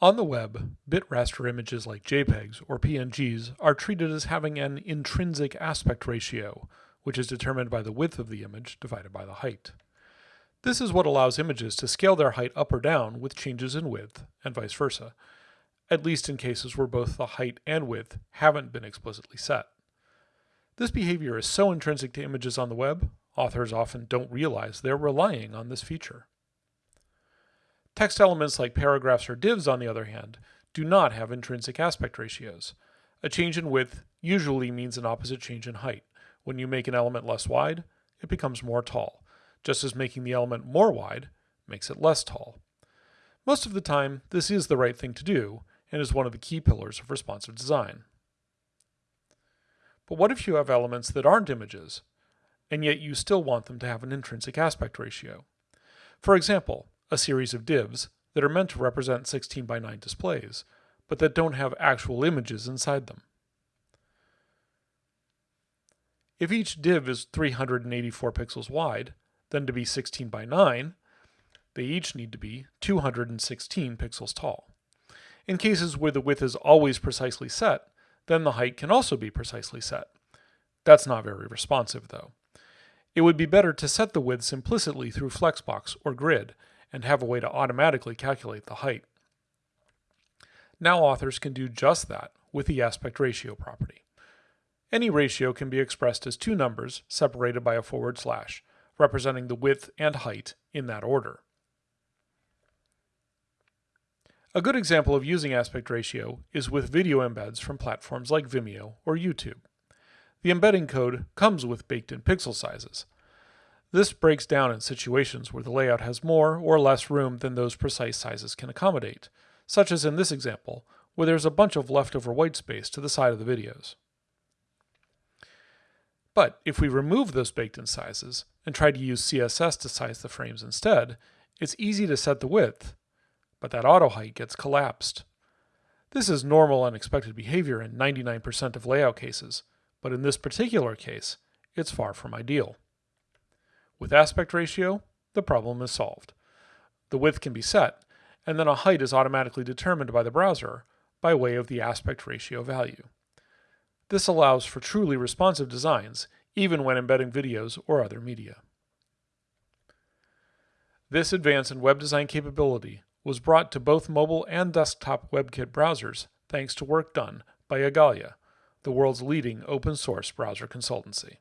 On the web, bit raster images like JPEGs or PNGs are treated as having an intrinsic aspect ratio, which is determined by the width of the image divided by the height. This is what allows images to scale their height up or down with changes in width, and vice versa, at least in cases where both the height and width haven't been explicitly set. This behavior is so intrinsic to images on the web, authors often don't realize they're relying on this feature. Text elements like paragraphs or divs, on the other hand, do not have intrinsic aspect ratios. A change in width usually means an opposite change in height. When you make an element less wide, it becomes more tall, just as making the element more wide makes it less tall. Most of the time, this is the right thing to do, and is one of the key pillars of responsive design. But what if you have elements that aren't images, and yet you still want them to have an intrinsic aspect ratio? For example, a series of divs that are meant to represent 16 by 9 displays, but that don't have actual images inside them. If each div is 384 pixels wide, then to be 16 by 9, they each need to be 216 pixels tall. In cases where the width is always precisely set, then the height can also be precisely set. That's not very responsive though. It would be better to set the widths implicitly through Flexbox or Grid and have a way to automatically calculate the height. Now authors can do just that with the aspect ratio property. Any ratio can be expressed as two numbers separated by a forward slash, representing the width and height in that order. A good example of using aspect ratio is with video embeds from platforms like Vimeo or YouTube. The embedding code comes with baked-in pixel sizes, this breaks down in situations where the layout has more or less room than those precise sizes can accommodate, such as in this example, where there's a bunch of leftover white space to the side of the videos. But if we remove those baked-in sizes and try to use CSS to size the frames instead, it's easy to set the width, but that auto height gets collapsed. This is normal unexpected behavior in 99% of layout cases, but in this particular case, it's far from ideal. With aspect ratio, the problem is solved. The width can be set, and then a height is automatically determined by the browser by way of the aspect ratio value. This allows for truly responsive designs, even when embedding videos or other media. This advance in web design capability was brought to both mobile and desktop WebKit browsers thanks to work done by Igalia, the world's leading open source browser consultancy.